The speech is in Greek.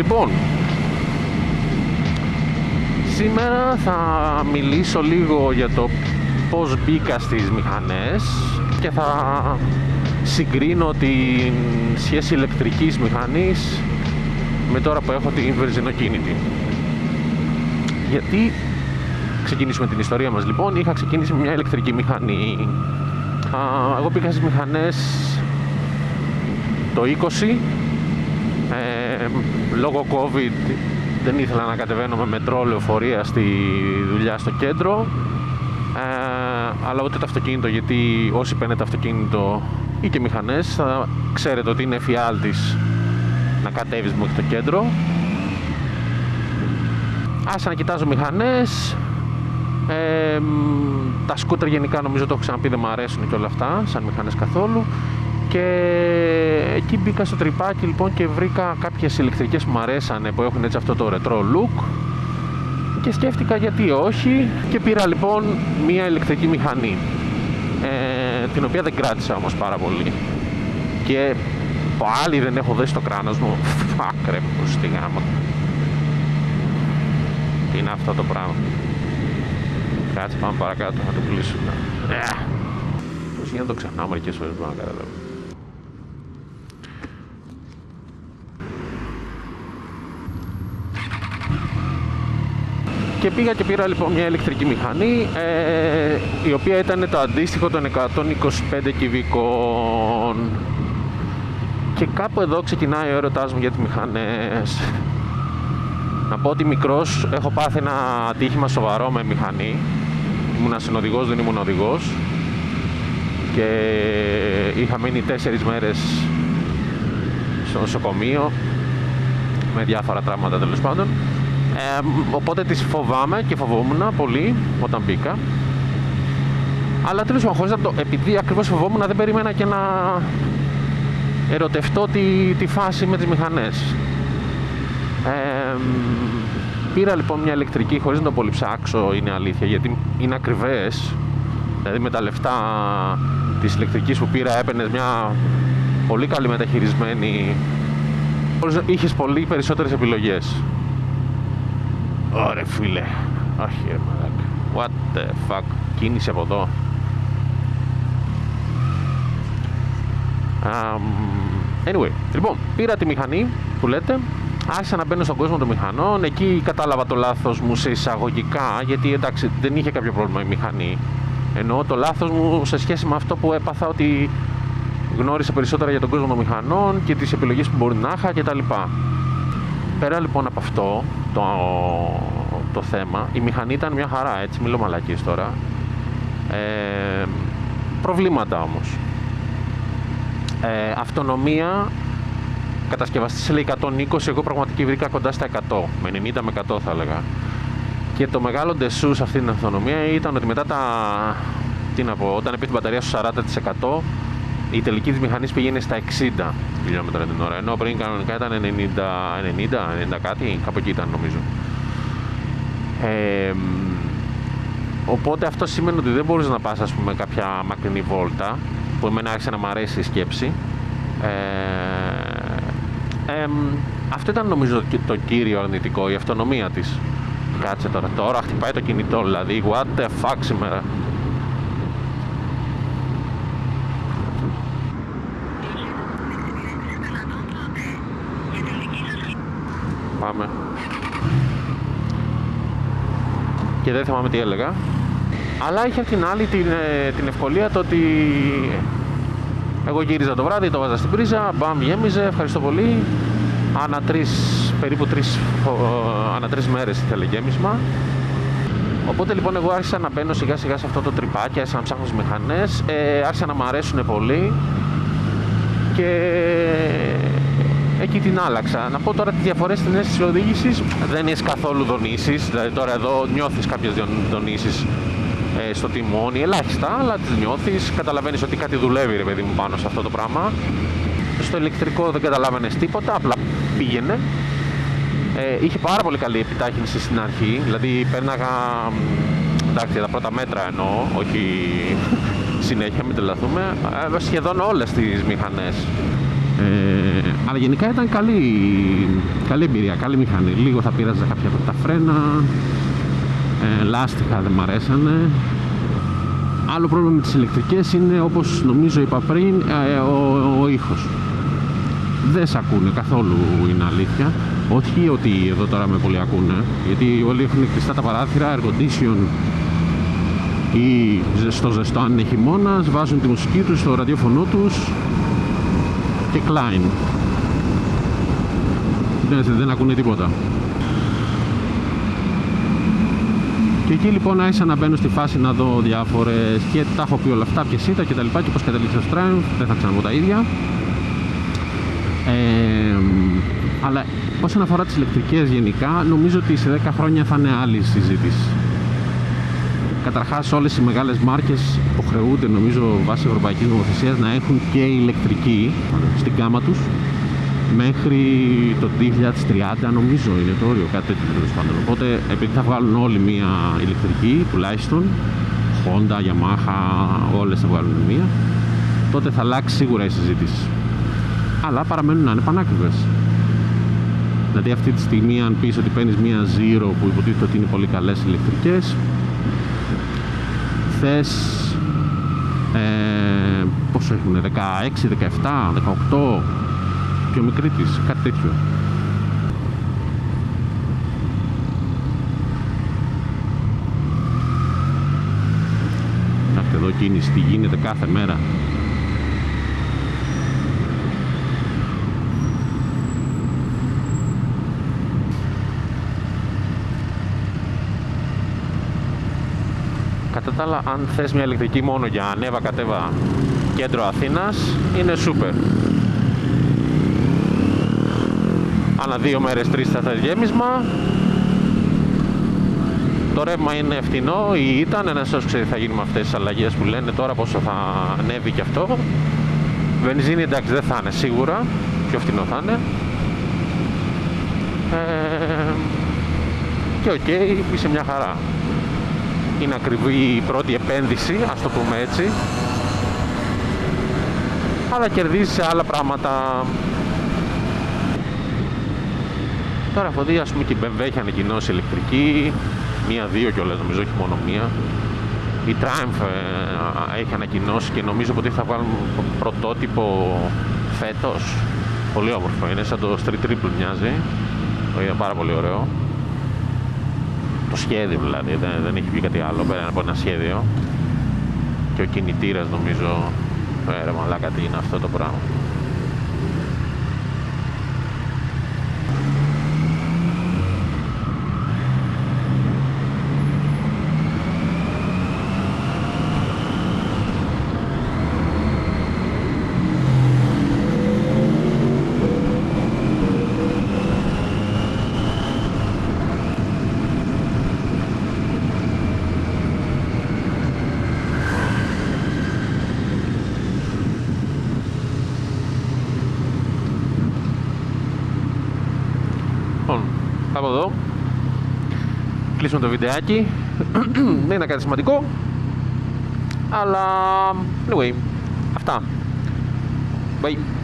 Λοιπόν, σήμερα θα μιλήσω λίγο για το πώς μπήκα στις μηχανές και θα συγκρίνω την σχέση ηλεκτρικής μηχανής με τώρα που έχω την βενζινοκίνητη. Γιατί ξεκινήσουμε την ιστορία μας λοιπόν, είχα ξεκινήσει με μια ηλεκτρική μηχανή. εγώ πήγα στις μηχανές το 20, ε, λόγω COVID δεν ήθελα να κατεβαίνω με μετρό λεωφορεία στη δουλειά στο κέντρο. Ε, αλλά ούτε το αυτοκίνητο γιατί όσοι παίρνετε αυτοκίνητο ή και μηχανές θα ξέρετε ότι είναι εφιάλτης να κατέβεις μέχρι το κέντρο. Άσα να κοιτάζω μηχανές. Ε, τα σκούτερ γενικά νομίζω το έχω ξαναπεί δεν μου αρέσουν και όλα αυτά σαν μηχανές καθόλου και εκεί μπήκα στο τρυπάκι λοιπόν και βρήκα κάποιες ηλεκτρικές που μου αρέσανε που έχουν έτσι αυτό το retro look. Και σκέφτηκα γιατί όχι και πήρα λοιπόν μία ηλεκτρική μηχανή. Ε, την οποία δεν κράτησα όμως πάρα πολύ. Και πάλι δεν έχω δώσει το κράνος μου. Φακ ρε στη γάμα τι είναι αυτό το πράγμα; Κάτσε πάμε παρακάτω να το κλείσουμε ε, πώς γίνεται να το ξεχνάω μερικές φορές μπορώ να καταλάβω και πήγα και πήρα λοιπόν μια ηλεκτρική μηχανή ε, η οποία ήταν το αντίστοιχο των 125 κυβικών. Και κάπου εδώ ξεκινάει ο έρωτάς μου για τις μηχανές. Να πω ότι μικρός έχω πάθει ένα ατύχημα σοβαρό με μηχανή. Ήμουν συνοδηγός, δεν ήμουν οδηγός. Και είχα μείνει τέσσερις μέρες στο νοσοκομείο με διάφορα τραύματα τέλος πάντων ε, οπότε τις φοβάμαι και φοβόμουν πολύ όταν μπήκα. Αλλά τέλος πάντων, χωρίς να το, επειδή ακριβώς φοβόμουν, δεν περίμενα και να ερωτευτώ τη, τη φάση με τις μηχανές. Ε, πήρα λοιπόν μια ηλεκτρική χωρίς να το πολύ ψάξω, είναι αλήθεια, γιατί είναι ακριβές. Δηλαδή με τα λεφτά της ηλεκτρικής που πήρα έπαιρνες μια πολύ καλή μεταχειρισμένη είχες πολύ περισσότερες επιλογές Ωρε φίλε. Όχι ρε μαλάκα. What the fuck. Κίνηση από εδώ. Um, anyway, λοιπόν, πήρα τη μηχανή που λέτε, άρχισα να μπαίνω στον κόσμο των μηχανών, εκεί κατάλαβα το λάθος μου σε εισαγωγικά, γιατί εντάξει δεν είχε κάποιο πρόβλημα η μηχανή, ενώ το λάθος μου σε σχέση με αυτό που έπαθα ότι γνώρισα περισσότερα για τον κόσμο των μηχανών και τις επιλογές που μπορεί να είχα κτλ. Πέρα λοιπόν από αυτό, το, το θέμα. Η μηχανή ήταν μια χαρά, έτσι, μιλώ μαλακής τώρα. Ε, προβλήματα όμως. Ε, αυτονομία, κατασκευαστής λέει 120, εγώ πραγματικά βρήκα κοντά στα 100, με 90 με 100 θα έλεγα. Και το μεγάλο ντεσούς σε αυτή την αυτονομία ήταν ότι μετά τα, τι να πω, όταν έπαιζε την μπαταρία στο 40%, η τελική της μηχανής πήγαινε στα 60 χιλιόμετρα την ώρα, ενώ πριν κανονικά ήταν 90, 90, 90 κάτι, κάπου εκεί ήταν νομίζω. Ε, οπότε αυτό σημαίνει ότι δεν μπορείς να πας ας πούμε κάποια μακρινή βόλτα, που εμένα άρχισε να μου αρέσει η σκέψη. Ε, αυτό ήταν νομίζω το κύριο αρνητικό, η αυτονομία της. Κάτσε τώρα, τώρα χτυπάει το κινητό, δηλαδή what the fuck σήμερα. Πάμε. Και δεν θυμάμαι τι έλεγα. Αλλά είχε την άλλη την, ε, την ευκολία το ότι εγώ γύριζα το βράδυ, το βάζα στην πρίζα, μπαμ γέμιζε, ευχαριστώ πολύ. Ανά τρεις, περίπου τρεις, ανά τρεις μέρες ήθελε γέμισμα. Οπότε λοιπόν εγώ άρχισα να μπαίνω σιγά σιγά σε αυτό το τρυπάκι, άρχισα να ψάχνω τις μηχανές, ε, άρχισα να μου αρέσουν πολύ και εκεί την άλλαξα. Να πω τώρα τις διαφορές στην αίσθηση οδήγησης δεν έχει καθόλου δονήσεις. Δηλαδή τώρα εδώ νιώθεις κάποιες δονήσεις ε, στο τιμόνι, ελάχιστα, αλλά τις νιώθεις. Καταλαβαίνεις ότι κάτι δουλεύει, ρε παιδί μου, πάνω σε αυτό το πράγμα. Στο ηλεκτρικό δεν καταλάβαινες τίποτα, απλά πήγαινε. Ε, είχε πάρα πολύ καλή επιτάχυνση στην αρχή, δηλαδή πέρναγα. Εντάξει, τα πρώτα μέτρα εννοώ, όχι συνέχεια, μην τρελαθούμε. Ε, σχεδόν όλες τις μηχανές. Ε, Αλλά γενικά ήταν καλή, καλή εμπειρία, καλή μηχανή. Λίγο θα πείραζε κάποια από τα φρένα, ε, λάστιχα δεν μ' αρέσανε. Άλλο πρόβλημα με τις ηλεκτρικές είναι όπως νομίζω είπα πριν ε, ο, ο ήχος. Δεν σε ακούνε καθόλου είναι αλήθεια. Όχι ότι εδώ τώρα με πολύ ακούνε, γιατί όλοι έχουν κλειστά τα παράθυρα, air condition ή στο ζεστό αν είναι χειμώνας, βάζουν τη μουσική τους στο ραδιόφωνο τους και κλάιν. Δεν, δεν ακούνε τίποτα. Και εκεί λοιπόν άρχισα να μπαίνω στη φάση να δω διάφορες και τα έχω πει όλα αυτά, ποιες ήταν και τα λοιπά και πώς κατέληξε στο Triumph, δεν θα ξαναπώ τα ίδια. Ε, αλλά όσον αφορά τις ηλεκτρικές γενικά, νομίζω ότι σε 10 χρόνια θα είναι άλλη συζήτηση. Καταρχάς όλες οι μεγάλες μάρκες υποχρεούνται νομίζω βάσει ευρωπαϊκής νομοθεσίας να έχουν και ηλεκτρική στην κάμα τους μέχρι το 2030 νομίζω είναι το όριο, κάτι τέτοιο τέλος πάντων. Οπότε επειδή θα βγάλουν όλοι μία ηλεκτρική τουλάχιστον, Honda, Yamaha, όλες θα βγάλουν μία, τότε θα αλλάξει σίγουρα η συζήτηση. Αλλά παραμένουν να είναι πανάκριβες. Δηλαδή αυτή τη στιγμή αν πεις ότι παίρνεις μία Zero που υποτίθεται ότι είναι πολύ καλές ηλεκτρικές, θες ε, πόσο έχουν, 16, 17, 18, πιο μικρή της, κάτι τέτοιο. Κοιτάξτε εδώ κίνηση, τι γίνεται κάθε μέρα. Κατά τα άλλα, αν θες μια ηλεκτρική μόνο για ανέβα κατέβα κέντρο Αθήνας, είναι super. Ανά δύο μέρες τρεις θα θα γέμισμα. Το ρεύμα είναι φτηνό ή ήταν ένας όσος ξέρει θα γίνει με αυτές τις αλλαγές που λένε τώρα πόσο θα ανέβει και αυτό. Βενζίνη εντάξει δεν θα είναι σίγουρα πιο φτηνό θα είναι. Ε, και OK okay, είσαι μια χαρά. Είναι ακριβή η πρώτη επένδυση ας το πούμε έτσι. Αλλά κερδίζεις σε άλλα πράγματα Τώρα έχω δει ας πούμε και η BMW έχει ανακοινώσει ηλεκτρική, μία-δύο κιόλας νομίζω, όχι μόνο μία. Η Triumph ε, έχει ανακοινώσει και νομίζω ότι θα βάλουν πρωτότυπο φέτος. Πολύ όμορφο είναι, σαν το Street Triple μοιάζει. Το είδα πάρα πολύ ωραίο. Το σχέδιο δηλαδή, δεν, δεν έχει πει κάτι άλλο πέρα από ένα σχέδιο. Και ο κινητήρας νομίζω, ε, μαλάκα τι είναι αυτό το πράγμα. Από εδώ. Κλείσουμε το βιντεάκι. Δεν είναι κάτι σημαντικό. Αλλά anyway αυτά. Bye